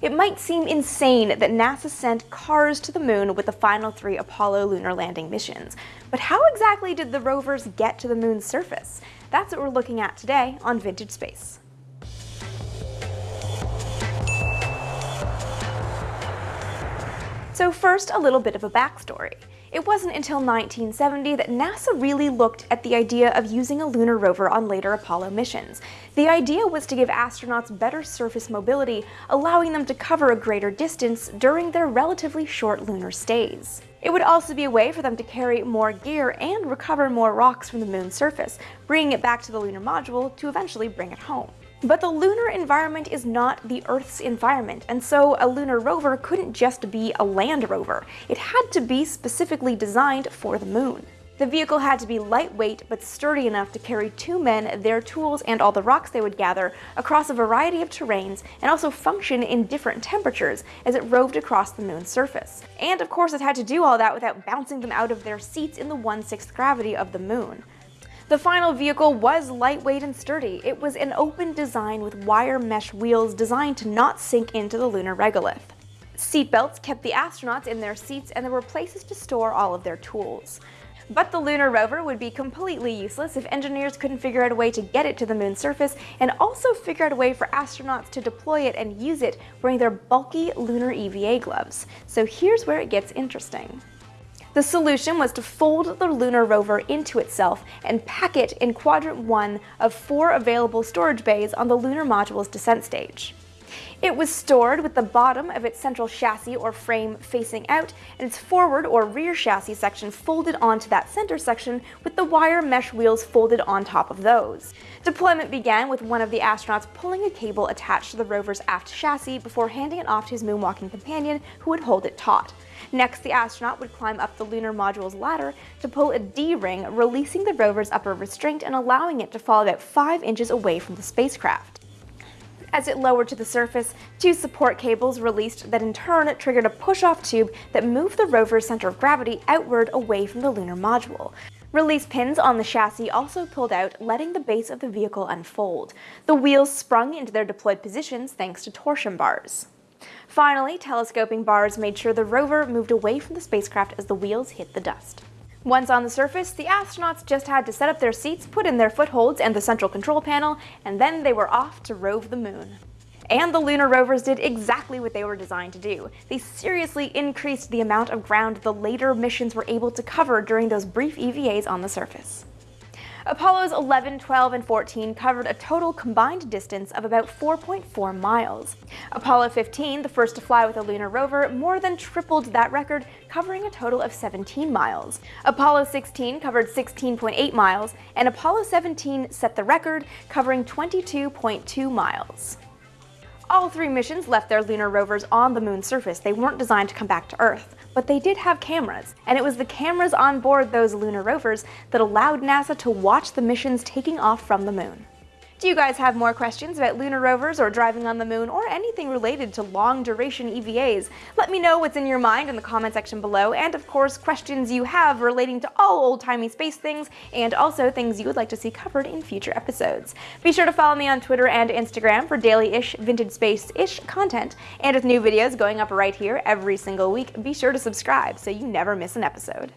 It might seem insane that NASA sent cars to the moon with the final three Apollo lunar landing missions, but how exactly did the rovers get to the moon's surface? That's what we're looking at today on Vintage Space. So first, a little bit of a backstory. It wasn't until 1970 that NASA really looked at the idea of using a lunar rover on later Apollo missions. The idea was to give astronauts better surface mobility, allowing them to cover a greater distance during their relatively short lunar stays. It would also be a way for them to carry more gear and recover more rocks from the moon's surface, bringing it back to the lunar module to eventually bring it home. But the lunar environment is not the Earth's environment, and so a lunar rover couldn't just be a land rover. It had to be specifically designed for the moon. The vehicle had to be lightweight but sturdy enough to carry two men, their tools, and all the rocks they would gather across a variety of terrains and also function in different temperatures as it roved across the moon's surface. And of course it had to do all that without bouncing them out of their seats in the 1/6th gravity of the moon. The final vehicle was lightweight and sturdy. It was an open design with wire mesh wheels designed to not sink into the lunar regolith. Seatbelts kept the astronauts in their seats and there were places to store all of their tools. But the lunar rover would be completely useless if engineers couldn't figure out a way to get it to the moon's surface and also figure out a way for astronauts to deploy it and use it wearing their bulky lunar EVA gloves. So here's where it gets interesting. The solution was to fold the lunar rover into itself and pack it in quadrant 1 of four available storage bays on the lunar module's descent stage. It was stored with the bottom of its central chassis or frame facing out and its forward or rear chassis section folded onto that center section with the wire mesh wheels folded on top of those. Deployment began with one of the astronauts pulling a cable attached to the rover's aft chassis before handing it off to his moonwalking companion who would hold it taut. Next, the astronaut would climb up the lunar module's ladder to pull a D-ring, releasing the rover's upper restraint and allowing it to fall about 5 inches away from the spacecraft. As it lowered to the surface, two support cables released that in turn triggered a push-off tube that moved the rover's center of gravity outward away from the lunar module. Release pins on the chassis also pulled out, letting the base of the vehicle unfold. The wheels sprung into their deployed positions thanks to torsion bars. Finally, telescoping bars made sure the rover moved away from the spacecraft as the wheels hit the dust. Once on the surface, the astronauts just had to set up their seats, put in their footholds and the central control panel, and then they were off to rove the moon. And the lunar rovers did exactly what they were designed to do. They seriously increased the amount of ground the later missions were able to cover during those brief EVAs on the surface. Apollos 11, 12, and 14 covered a total combined distance of about 4.4 miles. Apollo 15, the first to fly with a lunar rover, more than tripled that record, covering a total of 17 miles. Apollo 16 covered 16.8 miles, and Apollo 17 set the record, covering 22.2 miles. All three missions left their lunar rovers on the moon's surface. They weren't designed to come back to Earth but they did have cameras, and it was the cameras on board those lunar rovers that allowed NASA to watch the missions taking off from the moon. Do you guys have more questions about lunar rovers or driving on the moon or anything related to long duration EVAs? Let me know what's in your mind in the comment section below and of course questions you have relating to all old-timey space things and also things you would like to see covered in future episodes. Be sure to follow me on Twitter and Instagram for daily-ish vintage space-ish content and with new videos going up right here every single week, be sure to subscribe so you never miss an episode.